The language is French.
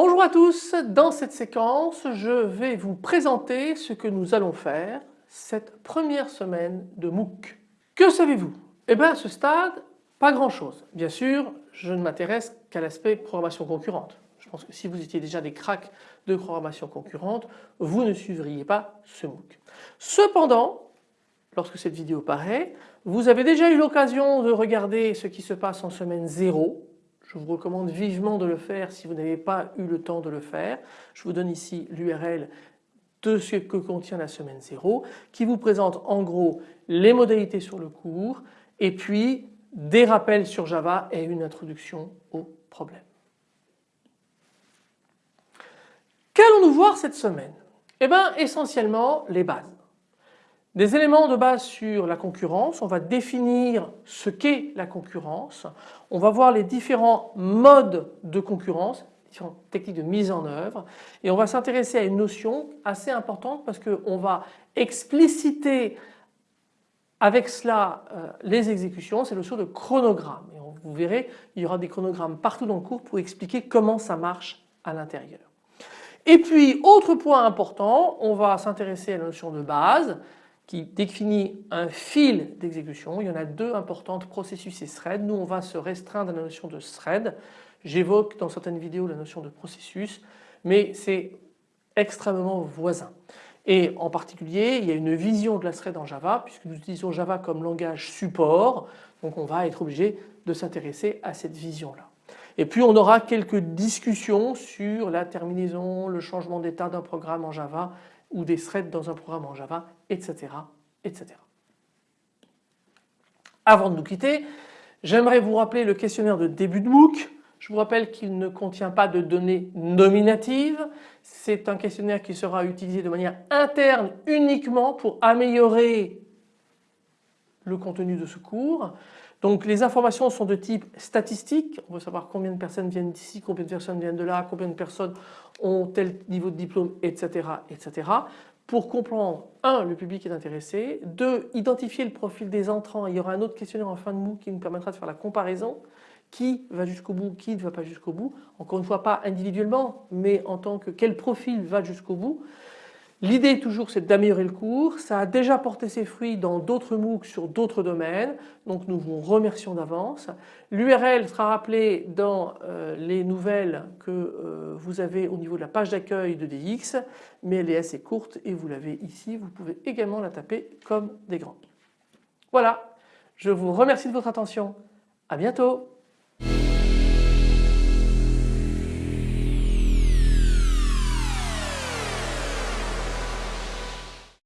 Bonjour à tous, dans cette séquence je vais vous présenter ce que nous allons faire cette première semaine de MOOC. Que savez-vous? Eh bien à ce stade pas grand chose. Bien sûr je ne m'intéresse qu'à l'aspect programmation concurrente. Je pense que si vous étiez déjà des cracks de programmation concurrente vous ne suivriez pas ce MOOC. Cependant lorsque cette vidéo paraît vous avez déjà eu l'occasion de regarder ce qui se passe en semaine 0 je vous recommande vivement de le faire si vous n'avez pas eu le temps de le faire. Je vous donne ici l'URL de ce que contient la semaine 0 qui vous présente en gros les modalités sur le cours et puis des rappels sur Java et une introduction au problème. Qu'allons-nous voir cette semaine? Eh bien essentiellement les bases. Des éléments de base sur la concurrence, on va définir ce qu'est la concurrence, on va voir les différents modes de concurrence, différentes techniques de mise en œuvre et on va s'intéresser à une notion assez importante parce qu'on va expliciter avec cela euh, les exécutions, c'est la notion de chronogramme. Et vous verrez, il y aura des chronogrammes partout dans le cours pour expliquer comment ça marche à l'intérieur. Et puis autre point important, on va s'intéresser à la notion de base, qui définit un fil d'exécution. Il y en a deux importantes, processus et thread. Nous on va se restreindre à la notion de thread. J'évoque dans certaines vidéos la notion de processus mais c'est extrêmement voisin. Et en particulier il y a une vision de la thread en Java puisque nous utilisons Java comme langage support donc on va être obligé de s'intéresser à cette vision là. Et puis on aura quelques discussions sur la terminaison, le changement d'état d'un programme en Java ou des threads dans un programme en Java, etc. etc. Avant de nous quitter, j'aimerais vous rappeler le questionnaire de début de MOOC. Je vous rappelle qu'il ne contient pas de données nominatives. C'est un questionnaire qui sera utilisé de manière interne uniquement pour améliorer le contenu de ce cours. Donc les informations sont de type statistique, on veut savoir combien de personnes viennent d'ici, combien de personnes viennent de là, combien de personnes ont tel niveau de diplôme, etc. etc. Pour comprendre, un, le public est intéressé, deux, identifier le profil des entrants. Il y aura un autre questionnaire en fin de MOOC qui nous permettra de faire la comparaison. Qui va jusqu'au bout, qui ne va pas jusqu'au bout. Encore une fois, pas individuellement, mais en tant que quel profil va jusqu'au bout. L'idée toujours c'est d'améliorer le cours, ça a déjà porté ses fruits dans d'autres MOOC sur d'autres domaines, donc nous vous remercions d'avance. L'URL sera rappelée dans euh, les nouvelles que euh, vous avez au niveau de la page d'accueil de DX, mais elle est assez courte et vous l'avez ici, vous pouvez également la taper comme des grands. Voilà, je vous remercie de votre attention, à bientôt